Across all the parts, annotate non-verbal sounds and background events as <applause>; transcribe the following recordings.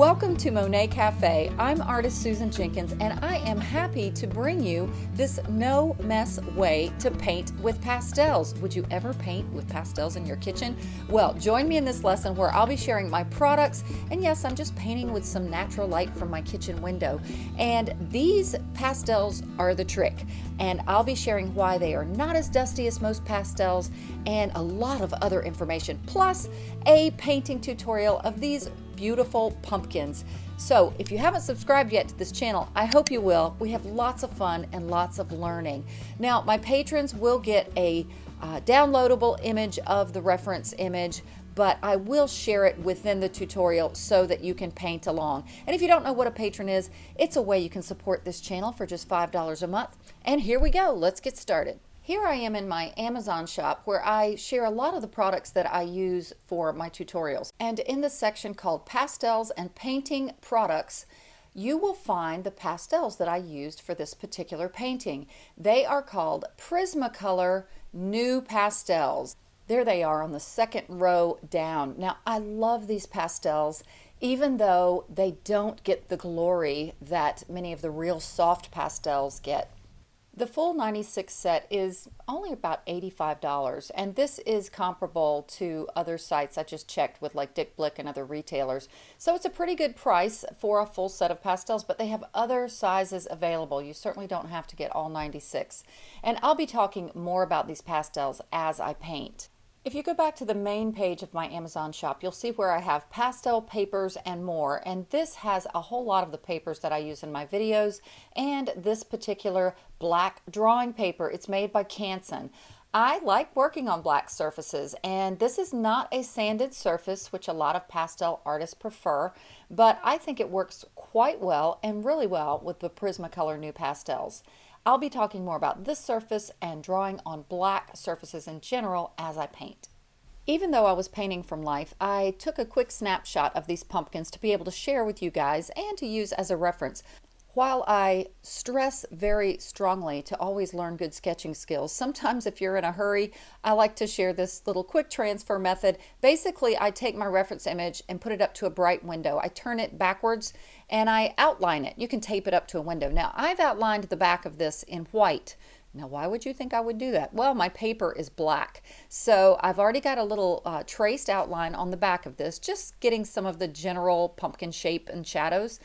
Welcome to Monet Cafe. I'm artist Susan Jenkins and I am happy to bring you this no mess way to paint with pastels. Would you ever paint with pastels in your kitchen? Well, join me in this lesson where I'll be sharing my products and yes, I'm just painting with some natural light from my kitchen window. And these pastels are the trick and I'll be sharing why they are not as dusty as most pastels and a lot of other information plus a painting tutorial of these beautiful pumpkins. So if you haven't subscribed yet to this channel, I hope you will. We have lots of fun and lots of learning. Now, my patrons will get a uh, downloadable image of the reference image but I will share it within the tutorial so that you can paint along. And if you don't know what a patron is, it's a way you can support this channel for just $5 a month. And here we go, let's get started. Here I am in my Amazon shop where I share a lot of the products that I use for my tutorials. And in the section called Pastels and Painting Products, you will find the pastels that I used for this particular painting. They are called Prismacolor NuPastels. There they are on the second row down. Now, I love these pastels, even though they don't get the glory that many of the real soft pastels get. The full 96 set is only about $85 and this is comparable to other sites I just checked with like Dick Blick and other retailers. So it's a pretty good price for a full set of pastels but they have other sizes available. You certainly don't have to get all 96. And I'll be talking more about these pastels as I paint. If you go back to the main page of my Amazon shop, you'll see where I have pastel papers and more. And this has a whole lot of the papers that I use in my videos and this particular black drawing paper. It's made by Canson. I like working on black surfaces and this is not a sanded surface which a lot of pastel artists prefer but I think it works quite well and really well with the Prismacolor NuPastels. I'll be talking more about this surface and drawing on black surfaces in general as I paint. Even though I was painting from life, I took a quick snapshot of these pumpkins to be able to share with you guys and to use as a reference. While I stress very strongly to always learn good sketching skills, sometimes if you're in a hurry, I like to share this little quick transfer method. Basically, I take my reference image and put it up to a bright window. I turn it backwards and I outline it. You can tape it up to a window. Now, I've outlined the back of this in white. Now, why would you think I would do that? Well, my paper is black. So I've already got a little uh, traced outline on the back of this, just getting some of the general pumpkin shape and shadows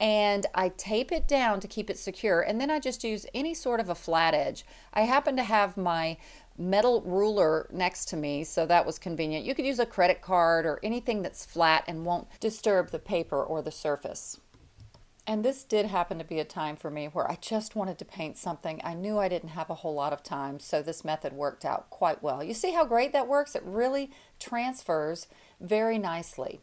and I tape it down to keep it secure and then I just use any sort of a flat edge. I happen to have my metal ruler next to me so that was convenient. You could use a credit card or anything that's flat and won't disturb the paper or the surface. And this did happen to be a time for me where I just wanted to paint something. I knew I didn't have a whole lot of time, so this method worked out quite well. You see how great that works? It really transfers very nicely.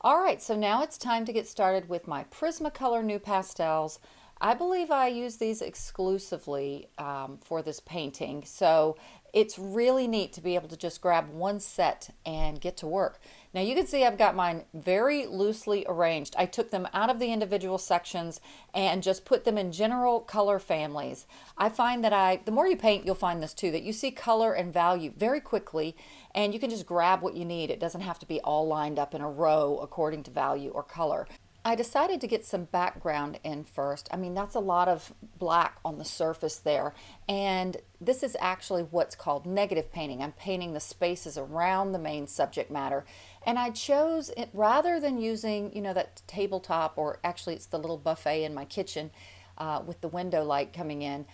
All right, so now it's time to get started with my Prismacolor NuPastels. I believe I use these exclusively um, for this painting, so it's really neat to be able to just grab one set and get to work. Now you can see I've got mine very loosely arranged. I took them out of the individual sections and just put them in general color families. I find that I, the more you paint, you'll find this too, that you see color and value very quickly and you can just grab what you need. It doesn't have to be all lined up in a row according to value or color. I decided to get some background in first. I mean, that's a lot of black on the surface there. And this is actually what's called negative painting. I'm painting the spaces around the main subject matter. And I chose it rather than using, you know, that tabletop or actually it's the little buffet in my kitchen uh, with the window light coming in.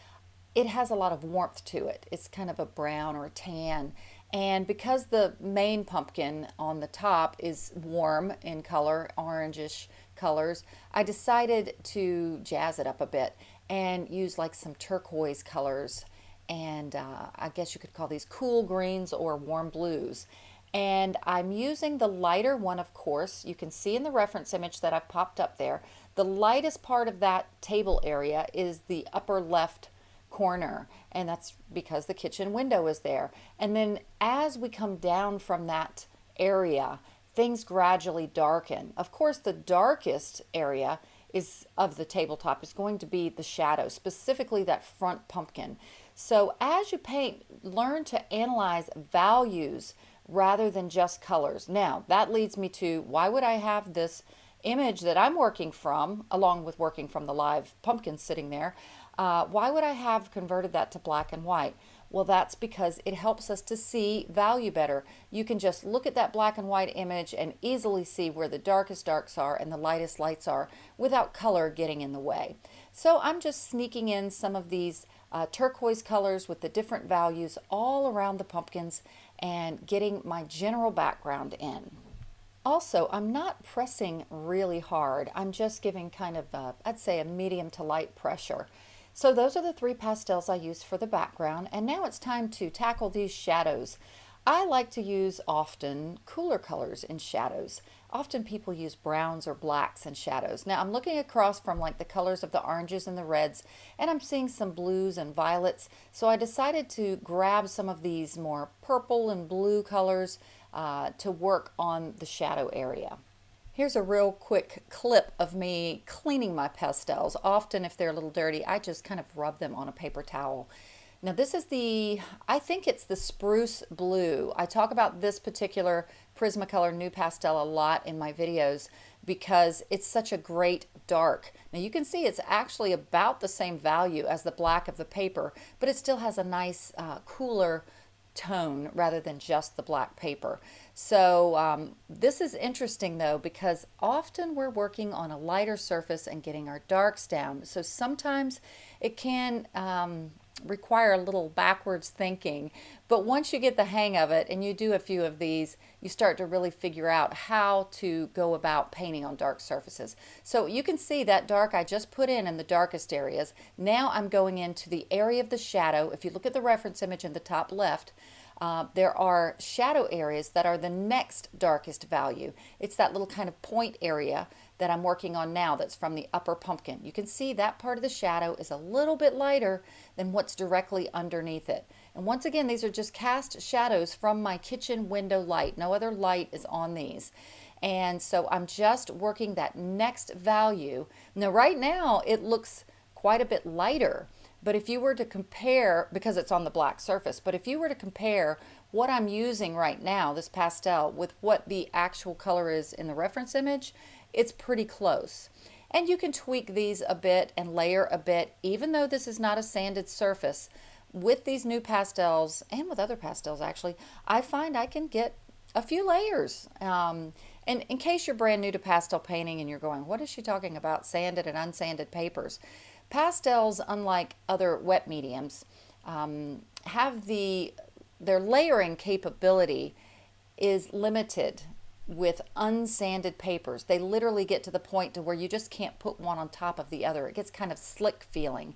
It has a lot of warmth to it. It's kind of a brown or a tan. And because the main pumpkin on the top is warm in color, orangish colors, I decided to jazz it up a bit and use like some turquoise colors and uh, I guess you could call these cool greens or warm blues. And I'm using the lighter one, of course. You can see in the reference image that I've popped up there. The lightest part of that table area is the upper left corner and that's because the kitchen window is there. And then as we come down from that area, things gradually darken. Of course, the darkest area is of the tabletop is going to be the shadow, specifically that front pumpkin. So as you paint, learn to analyze values rather than just colors. Now, that leads me to why would I have this image that I'm working from, along with working from the live pumpkin sitting there, uh, why would I have converted that to black and white? Well, that's because it helps us to see value better. You can just look at that black and white image and easily see where the darkest darks are and the lightest lights are without color getting in the way. So I'm just sneaking in some of these uh, turquoise colors with the different values all around the pumpkins and getting my general background in. Also, I'm not pressing really hard. I'm just giving kind of, a, I'd say a medium to light pressure. So those are the three pastels I use for the background. And now it's time to tackle these shadows. I like to use often cooler colors in shadows. Often people use browns or blacks in shadows. Now I'm looking across from like the colors of the oranges and the reds and I'm seeing some blues and violets. So I decided to grab some of these more purple and blue colors uh, to work on the shadow area. Here's a real quick clip of me cleaning my pastels. Often if they're a little dirty, I just kind of rub them on a paper towel. Now this is the, I think it's the Spruce Blue. I talk about this particular Prismacolor NuPastel a lot in my videos because it's such a great dark. Now you can see it's actually about the same value as the black of the paper, but it still has a nice uh, cooler tone rather than just the black paper. So um, this is interesting though because often we're working on a lighter surface and getting our darks down. So sometimes it can um, require a little backwards thinking. But once you get the hang of it and you do a few of these, you start to really figure out how to go about painting on dark surfaces. So you can see that dark I just put in in the darkest areas. Now I'm going into the area of the shadow. If you look at the reference image in the top left, uh, there are shadow areas that are the next darkest value. It's that little kind of point area that I'm working on now that's from the upper pumpkin. You can see that part of the shadow is a little bit lighter than what's directly underneath it. And once again, these are just cast shadows from my kitchen window light. No other light is on these. And so I'm just working that next value. Now right now it looks quite a bit lighter. But if you were to compare, because it's on the black surface, but if you were to compare what I'm using right now, this pastel, with what the actual color is in the reference image, it's pretty close. And you can tweak these a bit and layer a bit, even though this is not a sanded surface. With these new pastels, and with other pastels actually, I find I can get a few layers. Um, and in case you're brand new to pastel painting and you're going, what is she talking about, sanded and unsanded papers? Pastels, unlike other wet mediums, um, have the, their layering capability is limited with unsanded papers. They literally get to the point to where you just can't put one on top of the other. It gets kind of slick feeling.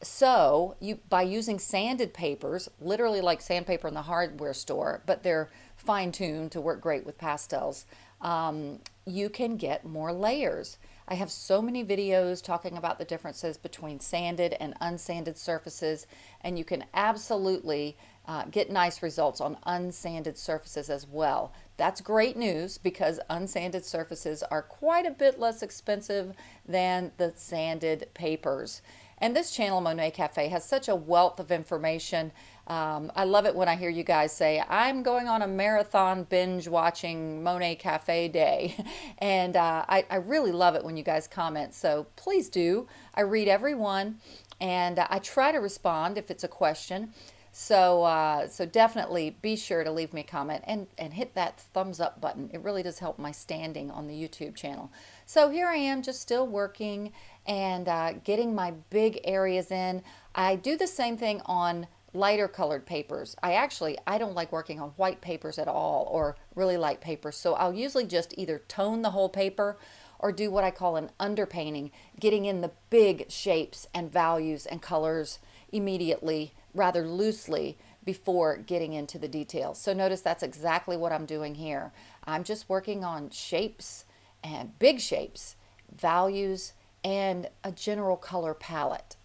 So you by using sanded papers, literally like sandpaper in the hardware store, but they're fine-tuned to work great with pastels, um, you can get more layers. I have so many videos talking about the differences between sanded and unsanded surfaces, and you can absolutely uh, get nice results on unsanded surfaces as well. That's great news because unsanded surfaces are quite a bit less expensive than the sanded papers. And this channel, Monet Cafe, has such a wealth of information. Um, I love it when I hear you guys say, I'm going on a marathon binge watching Monet Cafe day. <laughs> and uh, I, I, really love it when you guys comment. So please do. I read every one and I try to respond if it's a question. So, uh, so definitely be sure to leave me a comment and, and hit that thumbs up button. It really does help my standing on the YouTube channel. So here I am just still working and uh, getting my big areas in. I do the same thing on lighter colored papers. I actually, I don't like working on white papers at all or really light papers. So I'll usually just either tone the whole paper or do what I call an underpainting, getting in the big shapes and values and colors immediately, rather loosely, before getting into the details. So notice that's exactly what I'm doing here. I'm just working on shapes and big shapes, values, and a general color palette.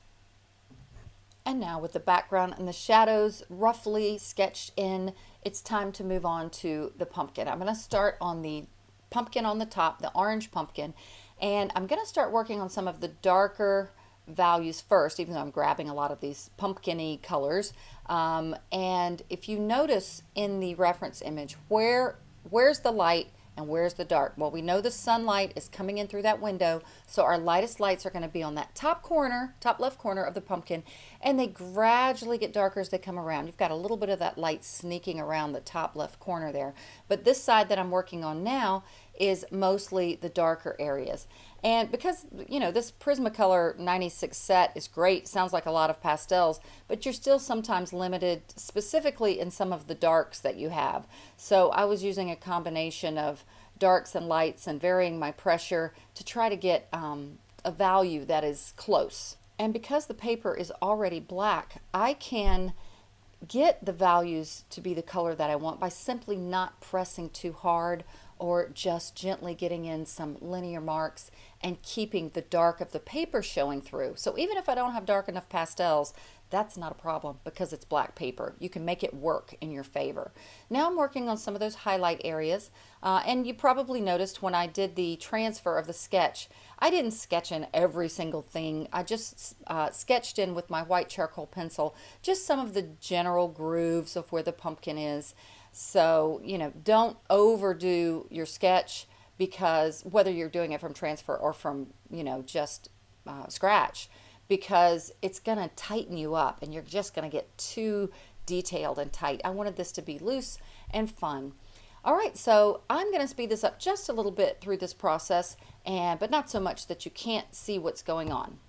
And now with the background and the shadows roughly sketched in, it's time to move on to the pumpkin. I'm going to start on the pumpkin on the top, the orange pumpkin, and I'm going to start working on some of the darker values first, even though I'm grabbing a lot of these pumpkiny colors. Um, and if you notice in the reference image, where where's the light And where's the dark? Well, we know the sunlight is coming in through that window, so our lightest lights are going to be on that top corner, top left corner of the pumpkin, and they gradually get darker as they come around. You've got a little bit of that light sneaking around the top left corner there. But this side that I'm working on now is mostly the darker areas. And because, you know, this Prismacolor 96 set is great, sounds like a lot of pastels, but you're still sometimes limited specifically in some of the darks that you have. So I was using a combination of darks and lights and varying my pressure to try to get um, a value that is close. And because the paper is already black, I can get the values to be the color that I want by simply not pressing too hard or just gently getting in some linear marks and keeping the dark of the paper showing through. So even if I don't have dark enough pastels, that's not a problem because it's black paper. You can make it work in your favor. Now I'm working on some of those highlight areas uh, and you probably noticed when I did the transfer of the sketch, I didn't sketch in every single thing. I just uh, sketched in with my white charcoal pencil just some of the general grooves of where the pumpkin is. So, you know, don't overdo your sketch because whether you're doing it from transfer or from, you know, just uh, scratch, because it's going to tighten you up and you're just going to get too detailed and tight. I wanted this to be loose and fun. All right, so I'm going to speed this up just a little bit through this process, and but not so much that you can't see what's going on.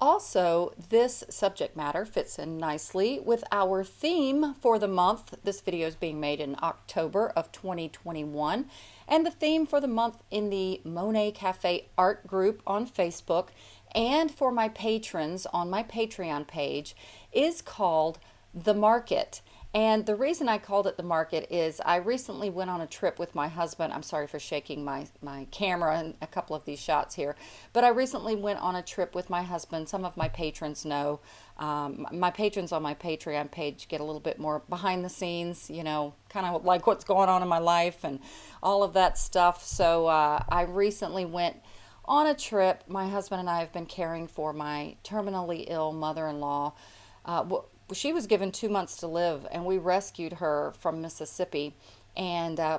Also, this subject matter fits in nicely with our theme for the month. This video is being made in October of 2021. And the theme for the month in the Monet Cafe art group on Facebook and for my patrons on my Patreon page is called The Market. And the reason I called it the market is I recently went on a trip with my husband. I'm sorry for shaking my, my camera and a couple of these shots here. But I recently went on a trip with my husband. Some of my patrons know. Um, my patrons on my Patreon page get a little bit more behind the scenes, you know, kind of like what's going on in my life and all of that stuff. So uh, I recently went on a trip. My husband and I have been caring for my terminally ill mother-in-law. Uh, she was given two months to live, and we rescued her from Mississippi, and uh,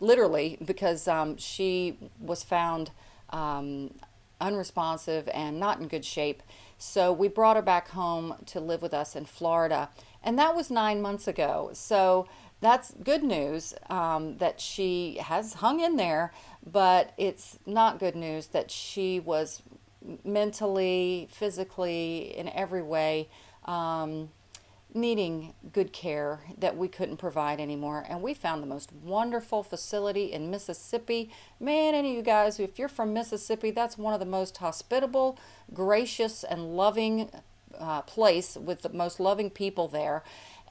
literally because um, she was found um, unresponsive and not in good shape. So we brought her back home to live with us in Florida, and that was nine months ago. So that's good news um, that she has hung in there, but it's not good news that she was mentally, physically, in every way um, needing good care that we couldn't provide anymore. And we found the most wonderful facility in Mississippi. Man, any of you guys, if you're from Mississippi, that's one of the most hospitable, gracious, and loving uh, place with the most loving people there.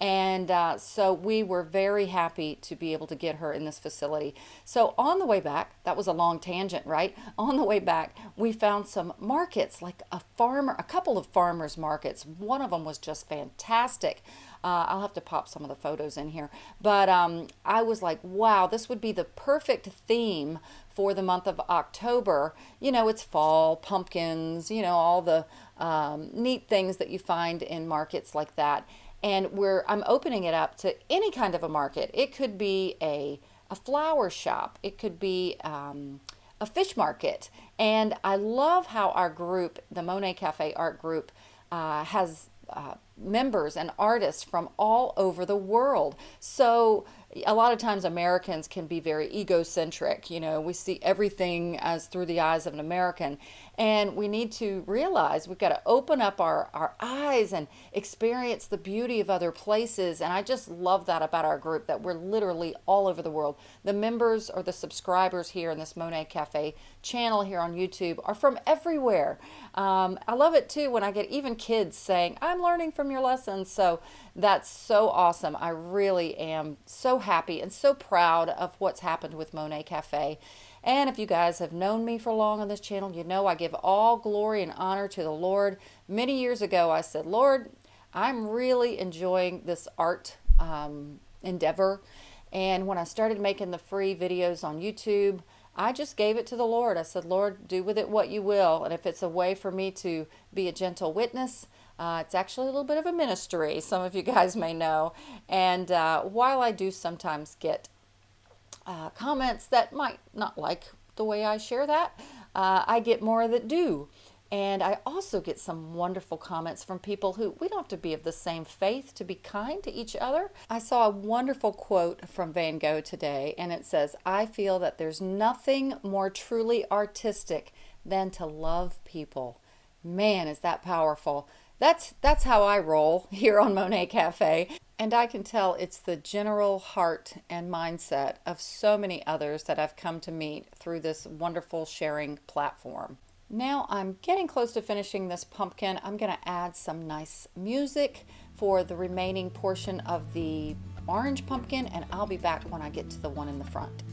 And uh, so we were very happy to be able to get her in this facility. So on the way back, that was a long tangent, right? On the way back, we found some markets, like a farmer, a couple of farmers markets. One of them was just fantastic. Uh, I'll have to pop some of the photos in here. But um, I was like, wow, this would be the perfect theme for the month of October. You know, it's fall, pumpkins, you know, all the um, neat things that you find in markets like that and where I'm opening it up to any kind of a market. It could be a, a flower shop. It could be um, a fish market. And I love how our group, the Monet Cafe Art Group, uh, has uh, members and artists from all over the world. So a lot of times Americans can be very egocentric. You know, we see everything as through the eyes of an American. And we need to realize we've got to open up our, our eyes and experience the beauty of other places. And I just love that about our group, that we're literally all over the world. The members or the subscribers here in this Monet Cafe channel here on YouTube are from everywhere. Um, I love it too when I get even kids saying, I'm learning from your lessons. So that's so awesome. I really am so happy and so proud of what's happened with Monet Cafe. And if you guys have known me for long on this channel, you know I give all glory and honor to the Lord. Many years ago, I said, Lord, I'm really enjoying this art um, endeavor. And when I started making the free videos on YouTube, I just gave it to the Lord. I said, Lord, do with it what you will. And if it's a way for me to be a gentle witness, uh, it's actually a little bit of a ministry, <laughs> some of you guys may know. And uh, while I do sometimes get uh, comments that might not like the way I share that. Uh, I get more that do. And I also get some wonderful comments from people who we don't have to be of the same faith to be kind to each other. I saw a wonderful quote from Van Gogh today, and it says, I feel that there's nothing more truly artistic than to love people. Man, is that powerful. That's, that's how I roll <laughs> here on Monet Cafe. And I can tell it's the general heart and mindset of so many others that I've come to meet through this wonderful sharing platform. Now I'm getting close to finishing this pumpkin. I'm going to add some nice music for the remaining portion of the orange pumpkin and I'll be back when I get to the one in the front.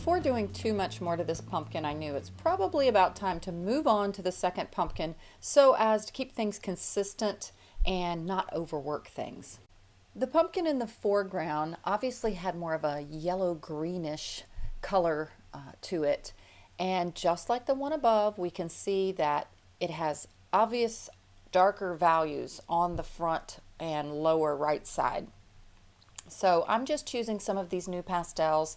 Before doing too much more to this pumpkin, I knew it's probably about time to move on to the second pumpkin so as to keep things consistent and not overwork things. The pumpkin in the foreground obviously had more of a yellow greenish color uh, to it. And just like the one above, we can see that it has obvious darker values on the front and lower right side. So I'm just choosing some of these NuPastels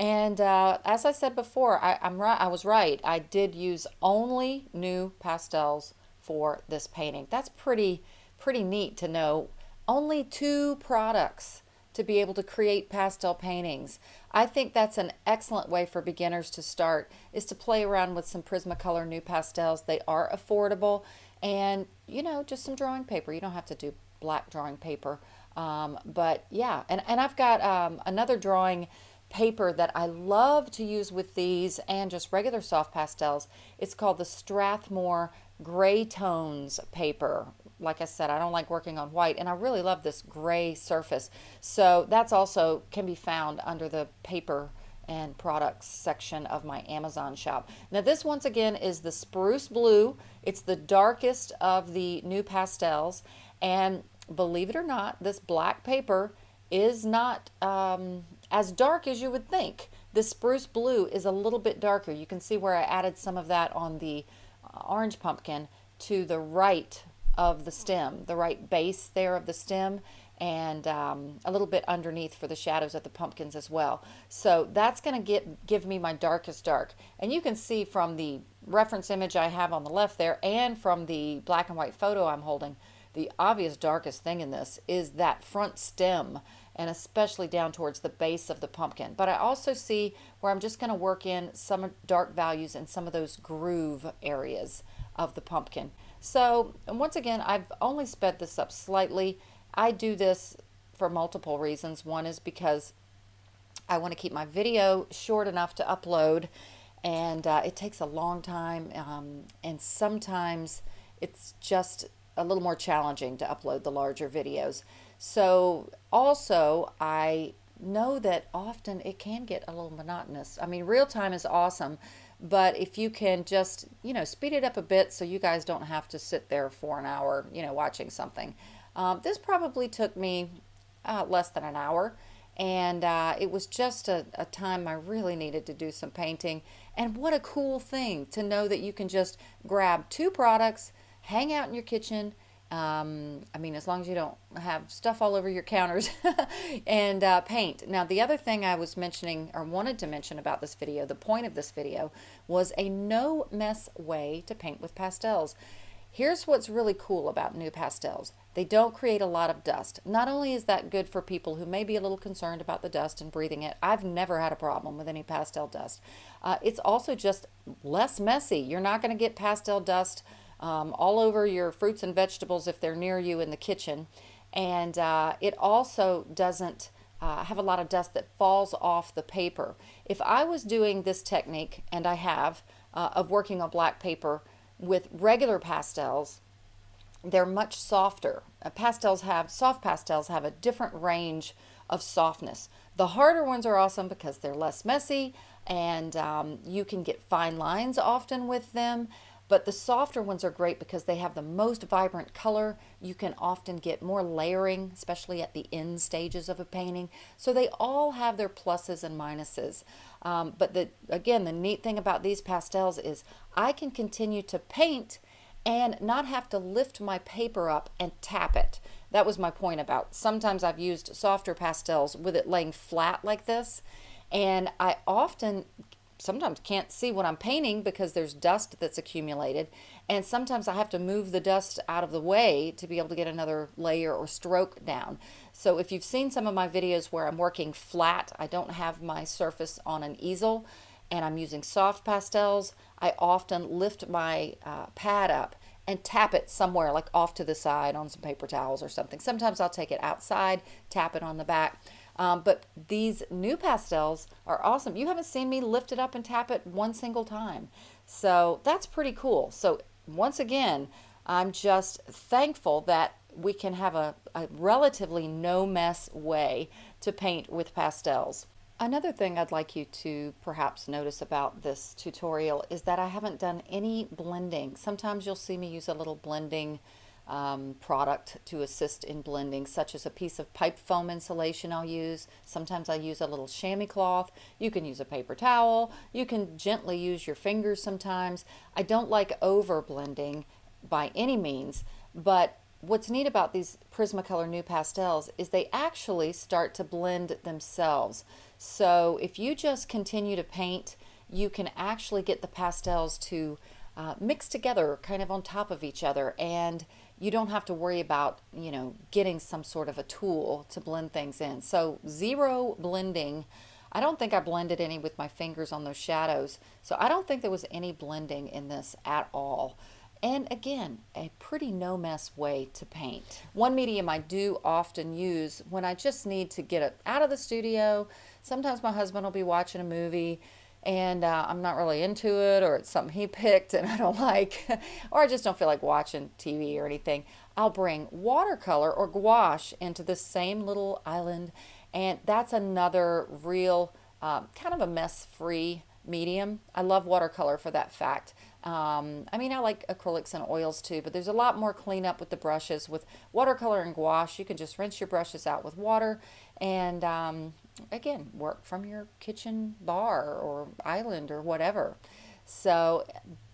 and uh, as I said before, I, am right. I was right. I did use only new pastels for this painting. That's pretty pretty neat to know. Only two products to be able to create pastel paintings. I think that's an excellent way for beginners to start is to play around with some Prismacolor NuPastels. They are affordable and you know just some drawing paper. You don't have to do black drawing paper. Um, but yeah, and, and I've got um, another drawing paper that I love to use with these and just regular soft pastels. It's called the Strathmore Gray Tones paper. Like I said, I don't like working on white and I really love this gray surface. So that's also can be found under the paper and products section of my Amazon shop. Now this once again is the Spruce Blue. It's the darkest of the new pastels and believe it or not, this black paper is not um, as dark as you would think. The spruce blue is a little bit darker. You can see where I added some of that on the uh, orange pumpkin to the right of the stem, the right base there of the stem and um, a little bit underneath for the shadows of the pumpkins as well. So that's going to get give me my darkest dark. And you can see from the reference image I have on the left there and from the black and white photo I'm holding, the obvious darkest thing in this is that front stem and especially down towards the base of the pumpkin. But I also see where I'm just going to work in some dark values in some of those groove areas of the pumpkin. So once again, I've only sped this up slightly. I do this for multiple reasons. One is because I want to keep my video short enough to upload and uh, it takes a long time um, and sometimes it's just a little more challenging to upload the larger videos. So also I know that often it can get a little monotonous. I mean, real time is awesome, but if you can just, you know, speed it up a bit so you guys don't have to sit there for an hour, you know, watching something. Um, this probably took me uh, less than an hour and uh, it was just a, a, time I really needed to do some painting. And what a cool thing to know that you can just grab two products, hang out in your kitchen. Um, I mean, as long as you don't have stuff all over your counters <laughs> and uh, paint. Now, the other thing I was mentioning or wanted to mention about this video, the point of this video, was a no mess way to paint with pastels. Here's what's really cool about new pastels. They don't create a lot of dust. Not only is that good for people who may be a little concerned about the dust and breathing it, I've never had a problem with any pastel dust. Uh, it's also just less messy. You're not going to get pastel dust um, all over your fruits and vegetables if they're near you in the kitchen. And uh, it also doesn't uh, have a lot of dust that falls off the paper. If I was doing this technique, and I have, uh, of working on black paper, with regular pastels, they're much softer. Uh, pastels have, soft pastels have a different range of softness. The harder ones are awesome because they're less messy and um, you can get fine lines often with them. But the softer ones are great because they have the most vibrant color. You can often get more layering, especially at the end stages of a painting. So they all have their pluses and minuses. Um, but the, again, the neat thing about these pastels is I can continue to paint and not have to lift my paper up and tap it. That was my point about sometimes I've used softer pastels with it laying flat like this and I often sometimes can't see what I'm painting because there's dust that's accumulated and sometimes I have to move the dust out of the way to be able to get another layer or stroke down. So if you've seen some of my videos where I'm working flat, I don't have my surface on an easel and I'm using soft pastels, I often lift my uh, pad up and tap it somewhere like off to the side on some paper towels or something. Sometimes I'll take it outside, tap it on the back. Um, but these new pastels are awesome. You haven't seen me lift it up and tap it one single time. So that's pretty cool. So once again, I'm just thankful that we can have a, a relatively no mess way to paint with pastels. Another thing I'd like you to perhaps notice about this tutorial is that I haven't done any blending. Sometimes you'll see me use a little blending um, product to assist in blending, such as a piece of pipe foam insulation I'll use. Sometimes I use a little chamois cloth. You can use a paper towel. You can gently use your fingers sometimes. I don't like over blending by any means, but what's neat about these Prismacolor NuPastels is they actually start to blend themselves. So if you just continue to paint, you can actually get the pastels to uh, mix together kind of on top of each other and you don't have to worry about, you know, getting some sort of a tool to blend things in. So zero blending. I don't think I blended any with my fingers on those shadows. So I don't think there was any blending in this at all. And again, a pretty no mess way to paint. One medium I do often use when I just need to get it out of the studio. Sometimes my husband will be watching a movie and uh, I'm not really into it or it's something he <laughs> picked and I don't like <laughs> or I just don't feel like watching TV or anything, I'll bring watercolor or gouache into the same little island and that's another real uh, kind of a mess-free medium. I love watercolor for that fact. Um, I mean, I like acrylics and oils too, but there's a lot more cleanup with the brushes. With watercolor and gouache, you can just rinse your brushes out with water and um, again, work from your kitchen bar or island or whatever. So,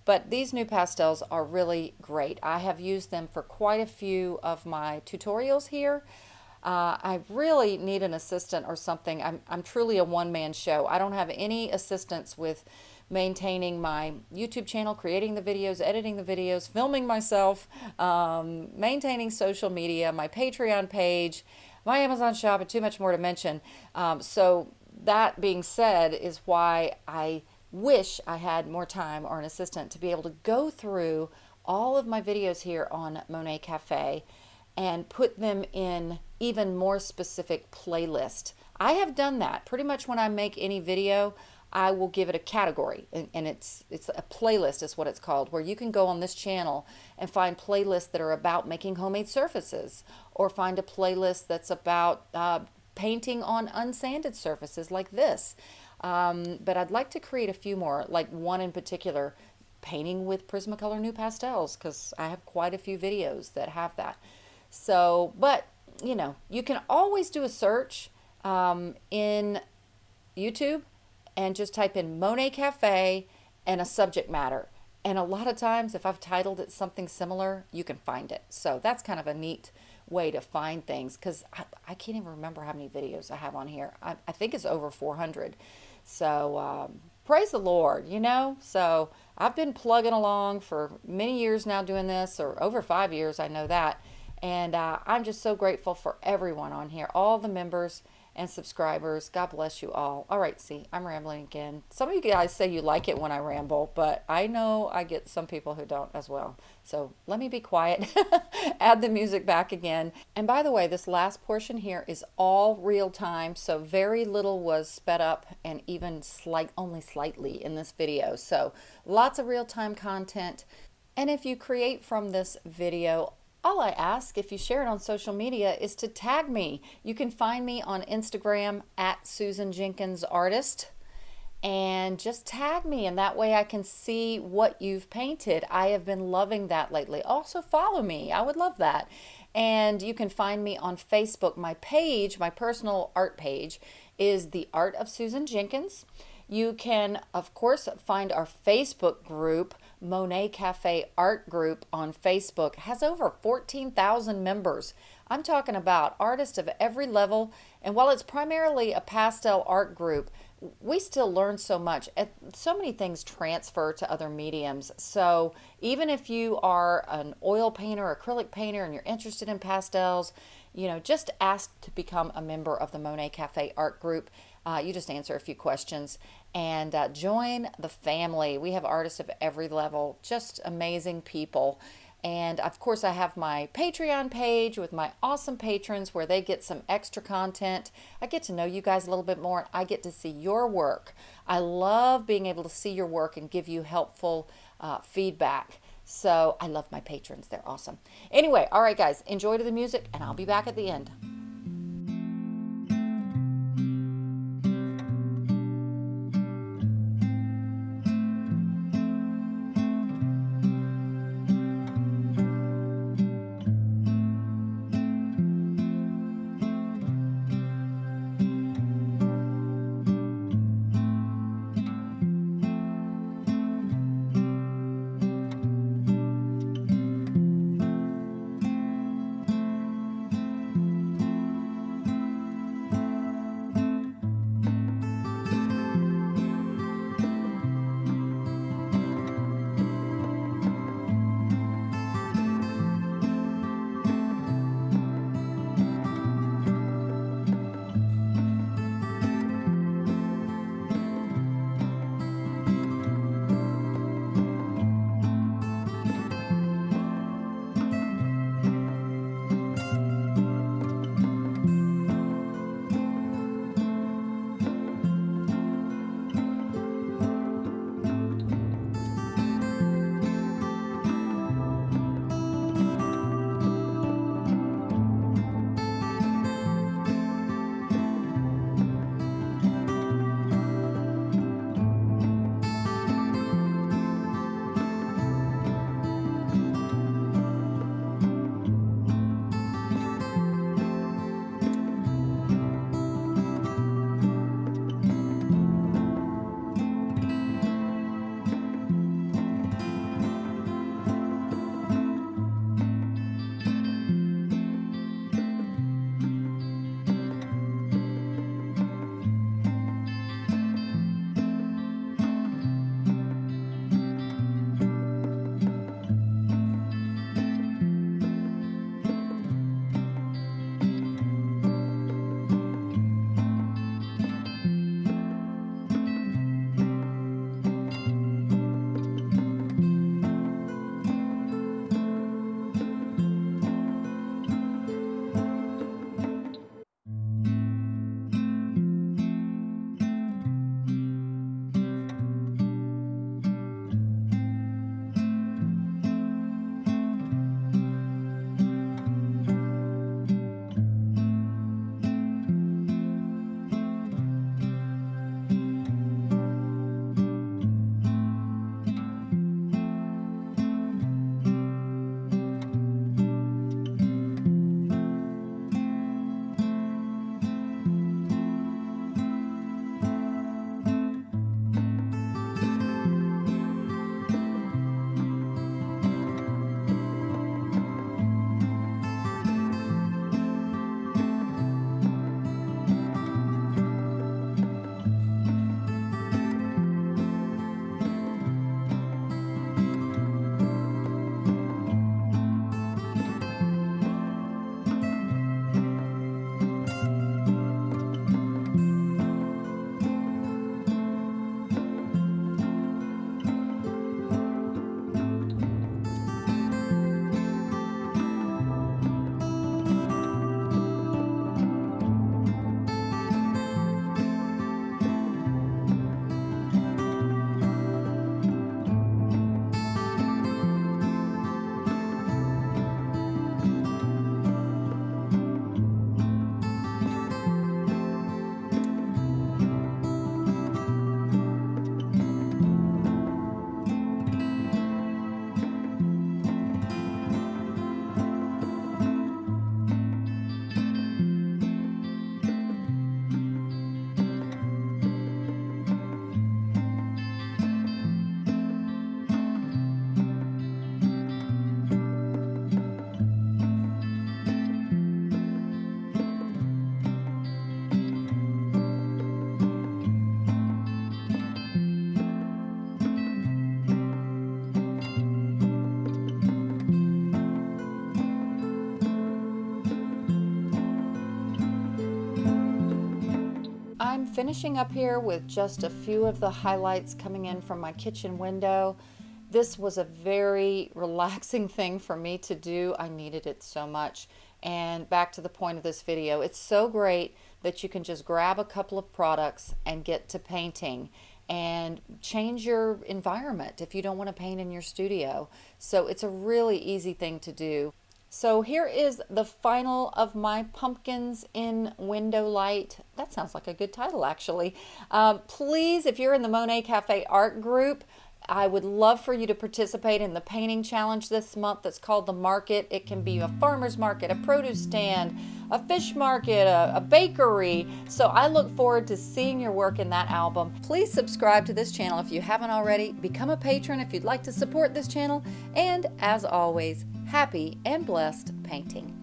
but these new pastels are really great. I have used them for quite a few of my tutorials here. Uh, I really need an assistant or something. I'm, I'm truly a one-man show. I don't have any assistance with maintaining my YouTube channel, creating the videos, editing the videos, filming myself, um, maintaining social media, my Patreon page, my Amazon shop, and too much more to mention. Um, so that being said is why I wish I had more time or an assistant to be able to go through all of my videos here on Monet Cafe and put them in even more specific playlist. I have done that pretty much when I make any video I will give it a category and, and, it's it's a playlist is what it's called where you can go on this channel and find playlists that are about making homemade surfaces or find a playlist that's about uh, painting on unsanded surfaces like this. Um, but I'd like to create a few more, like one in particular, painting with Prismacolor NuPastels because I have quite a few videos that have that. So, but, you know, you can always do a search um, in YouTube and just type in Monet Cafe and a subject matter. And a lot of times, if I've titled it something similar, you can find it. So that's kind of a neat way to find things because I, I, can't even remember how many videos I have on here. I, I think it's over 400. So um, praise the Lord, you know? So I've been plugging along for many years now doing this, or over five years, I know that. And uh, I'm just so grateful for everyone on here, all the members and subscribers. God bless you all. All right, see, I'm rambling again. Some of you guys say you like it when I ramble, but I know I get some people who don't as well. So let me be quiet, <laughs> add the music back again. And by the way, this last portion here is all real time, so very little was sped up and even slight, only slightly in this video. So lots of real time content. And if you create from this video, all I ask if you share it on social media is to tag me. You can find me on Instagram at Susan Jenkins Artist and just tag me and that way I can see what you've painted. I have been loving that lately. Also follow me. I would love that. And you can find me on Facebook. My page, my personal art page is The Art of Susan Jenkins. You can, of course, find our Facebook group, Monet Cafe Art Group on Facebook, has over 14,000 members. I'm talking about artists of every level, and while it's primarily a pastel art group, we still learn so much. So many things transfer to other mediums. So even if you are an oil painter, acrylic painter, and you're interested in pastels, you know, just ask to become a member of the Monet Cafe Art Group. Uh, you just answer a few questions and uh, join the family. We have artists of every level, just amazing people. And of course, I have my Patreon page with my awesome patrons where they get some extra content. I get to know you guys a little bit more. I get to see your work. I love being able to see your work and give you helpful uh, feedback. So I love my patrons. They're awesome. Anyway, all right, guys, enjoy the music, and I'll be back at the end. Finishing up here with just a few of the highlights coming in from my kitchen window. This was a very <laughs> relaxing thing for me to do. I needed it so much. And back to the point of this video, it's so great that you can just grab a couple of products and get to painting and change your environment if you don't want to paint in your studio. So it's a really easy thing to do. So here is the final of my pumpkins in window light. That sounds like a good title actually. Um, please, if you're in the Monet Cafe art group, I would love for you to participate in the painting challenge this month that's called the market. It can be a farmer's market, a produce stand, a fish market, a, a, bakery. So I look forward to seeing your work in that album. Please subscribe to this channel if you haven't already. Become a patron if you'd like to support this channel. And as always, happy and blessed painting.